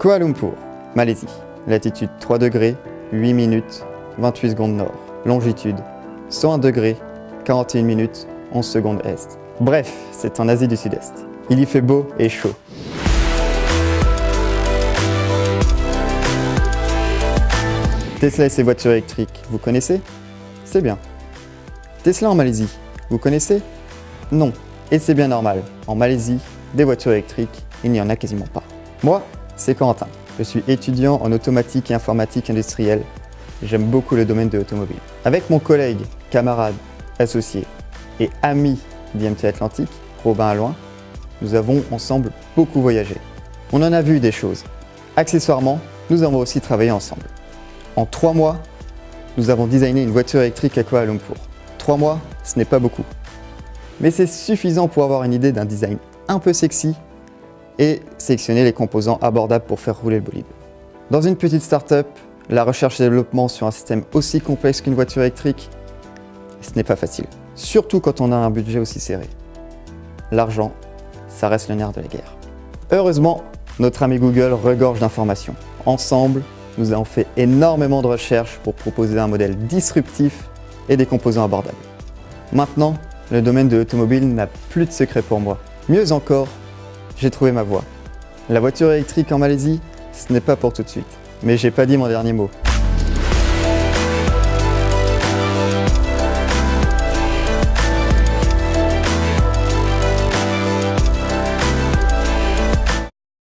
Kuala Lumpur, Malaisie. Latitude 3 degrés, 8 minutes, 28 secondes nord. Longitude 101 degrés, 41 minutes, 11 secondes est. Bref, c'est en Asie du Sud-Est. Il y fait beau et chaud. Tesla et ses voitures électriques, vous connaissez? C'est bien. Tesla en Malaisie, vous connaissez? Non, et c'est bien normal. En Malaisie, des voitures électriques, il n'y en a quasiment pas. Moi, c'est Quentin. Je suis étudiant en automatique et informatique industrielle. J'aime beaucoup le domaine de l'automobile. Avec mon collègue, camarade, associé et ami d'IMT Atlantique, Robin Alloin, nous avons ensemble beaucoup voyagé. On en a vu des choses. Accessoirement, nous avons aussi travaillé ensemble. En trois mois, nous avons designé une voiture électrique à Kuala Lumpur. Trois mois, ce n'est pas beaucoup. Mais c'est suffisant pour avoir une idée d'un design un peu sexy et sélectionner les composants abordables pour faire rouler le bolide. Dans une petite start-up, la recherche et développement sur un système aussi complexe qu'une voiture électrique, ce n'est pas facile. Surtout quand on a un budget aussi serré. L'argent, ça reste le nerf de la guerre. Heureusement, notre ami Google regorge d'informations. Ensemble, nous avons fait énormément de recherches pour proposer un modèle disruptif et des composants abordables. Maintenant, le domaine de l'automobile n'a plus de secret pour moi. Mieux encore, j'ai trouvé ma voie. La voiture électrique en Malaisie, ce n'est pas pour tout de suite. Mais j'ai pas dit mon dernier mot.